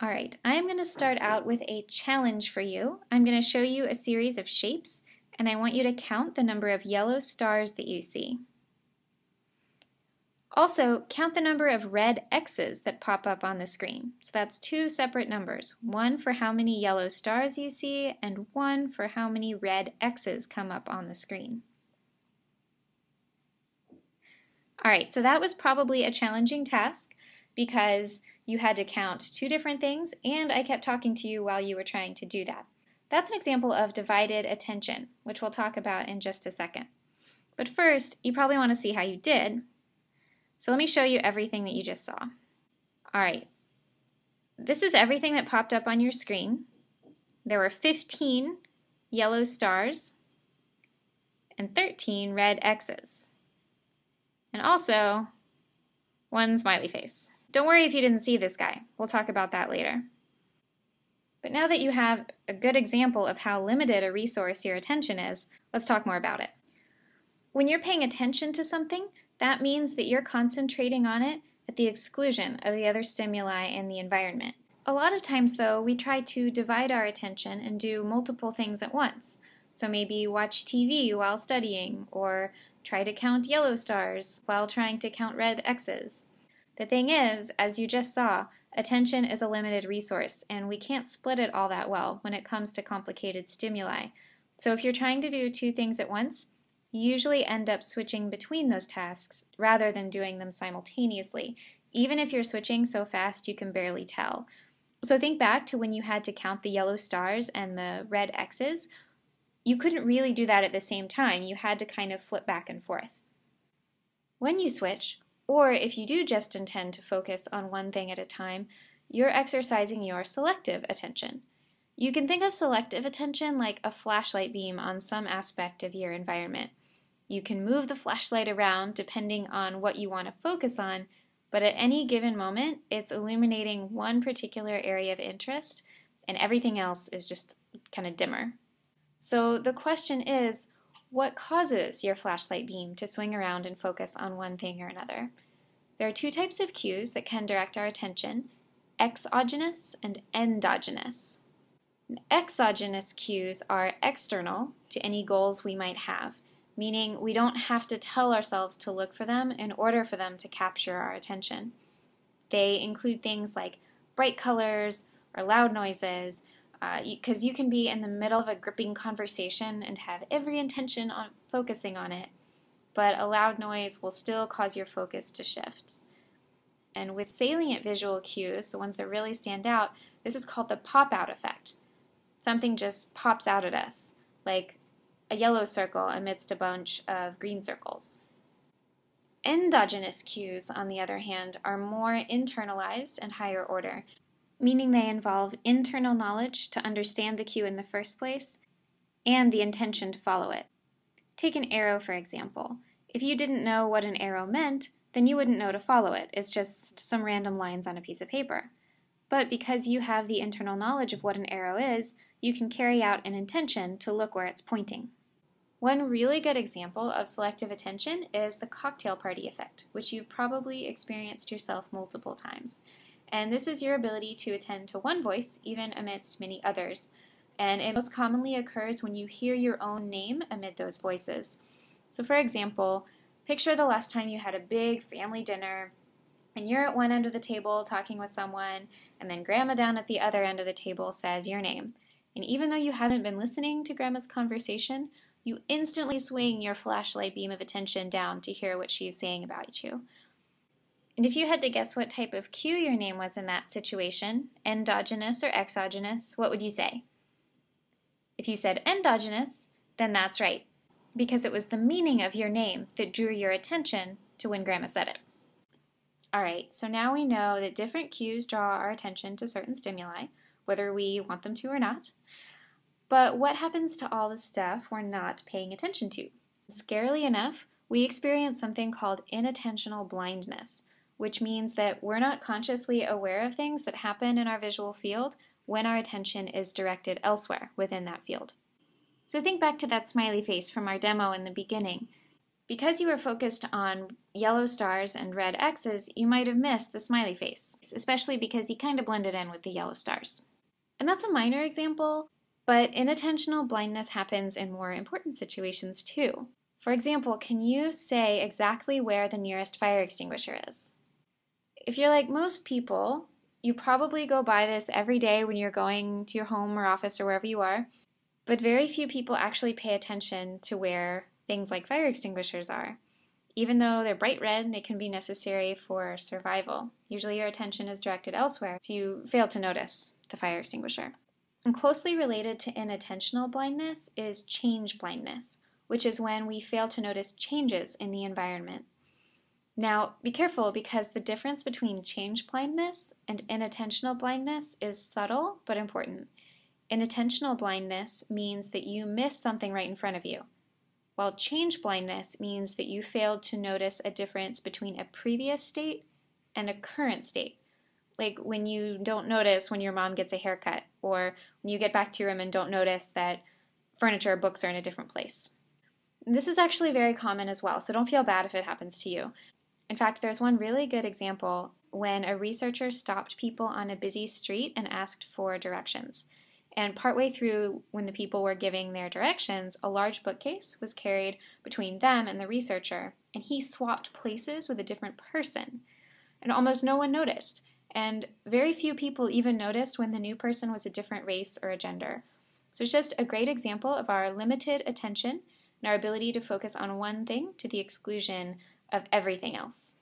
All right, I'm going to start out with a challenge for you. I'm going to show you a series of shapes, and I want you to count the number of yellow stars that you see. Also, count the number of red X's that pop up on the screen. So that's two separate numbers, one for how many yellow stars you see, and one for how many red X's come up on the screen. All right, so that was probably a challenging task because you had to count two different things, and I kept talking to you while you were trying to do that. That's an example of divided attention, which we'll talk about in just a second. But first, you probably want to see how you did. So let me show you everything that you just saw. All right, this is everything that popped up on your screen. There were 15 yellow stars and 13 red X's. And also, one smiley face. Don't worry if you didn't see this guy. We'll talk about that later. But now that you have a good example of how limited a resource your attention is, let's talk more about it. When you're paying attention to something, that means that you're concentrating on it at the exclusion of the other stimuli in the environment. A lot of times, though, we try to divide our attention and do multiple things at once. So maybe watch TV while studying, or try to count yellow stars while trying to count red X's. The thing is, as you just saw, attention is a limited resource, and we can't split it all that well when it comes to complicated stimuli. So if you're trying to do two things at once, you usually end up switching between those tasks rather than doing them simultaneously, even if you're switching so fast you can barely tell. So think back to when you had to count the yellow stars and the red X's. You couldn't really do that at the same time. You had to kind of flip back and forth. When you switch, or if you do just intend to focus on one thing at a time, you're exercising your selective attention. You can think of selective attention like a flashlight beam on some aspect of your environment. You can move the flashlight around depending on what you want to focus on, but at any given moment, it's illuminating one particular area of interest, and everything else is just kind of dimmer. So the question is, what causes your flashlight beam to swing around and focus on one thing or another? There are two types of cues that can direct our attention, exogenous and endogenous. Exogenous cues are external to any goals we might have, meaning we don't have to tell ourselves to look for them in order for them to capture our attention. They include things like bright colors or loud noises, because uh, you, you can be in the middle of a gripping conversation and have every intention on focusing on it, but a loud noise will still cause your focus to shift. And with salient visual cues, the ones that really stand out, this is called the pop-out effect. Something just pops out at us, like a yellow circle amidst a bunch of green circles. Endogenous cues, on the other hand, are more internalized and higher order, meaning they involve internal knowledge to understand the cue in the first place and the intention to follow it. Take an arrow, for example. If you didn't know what an arrow meant, then you wouldn't know to follow it. It's just some random lines on a piece of paper. But because you have the internal knowledge of what an arrow is, you can carry out an intention to look where it's pointing. One really good example of selective attention is the cocktail party effect, which you've probably experienced yourself multiple times and this is your ability to attend to one voice even amidst many others. And it most commonly occurs when you hear your own name amid those voices. So for example, picture the last time you had a big family dinner and you're at one end of the table talking with someone and then grandma down at the other end of the table says your name. And even though you haven't been listening to grandma's conversation, you instantly swing your flashlight beam of attention down to hear what she's saying about you. And if you had to guess what type of cue your name was in that situation, endogenous or exogenous, what would you say? If you said endogenous, then that's right, because it was the meaning of your name that drew your attention to when Grandma said it. Alright, so now we know that different cues draw our attention to certain stimuli, whether we want them to or not. But what happens to all the stuff we're not paying attention to? Scarily enough, we experience something called inattentional blindness, which means that we're not consciously aware of things that happen in our visual field when our attention is directed elsewhere within that field. So think back to that smiley face from our demo in the beginning. Because you were focused on yellow stars and red X's, you might have missed the smiley face, especially because he kind of blended in with the yellow stars. And that's a minor example, but inattentional blindness happens in more important situations too. For example, can you say exactly where the nearest fire extinguisher is? If you're like most people, you probably go by this every day when you're going to your home or office or wherever you are, but very few people actually pay attention to where things like fire extinguishers are. Even though they're bright red, they can be necessary for survival. Usually your attention is directed elsewhere, so you fail to notice the fire extinguisher. And closely related to inattentional blindness is change blindness, which is when we fail to notice changes in the environment. Now, be careful because the difference between change blindness and inattentional blindness is subtle but important. Inattentional blindness means that you miss something right in front of you while change blindness means that you failed to notice a difference between a previous state and a current state. Like when you don't notice when your mom gets a haircut, or when you get back to your room and don't notice that furniture or books are in a different place. This is actually very common as well, so don't feel bad if it happens to you. In fact, there's one really good example when a researcher stopped people on a busy street and asked for directions. And partway through, when the people were giving their directions, a large bookcase was carried between them and the researcher, and he swapped places with a different person. And almost no one noticed. And very few people even noticed when the new person was a different race or a gender. So it's just a great example of our limited attention and our ability to focus on one thing to the exclusion of everything else.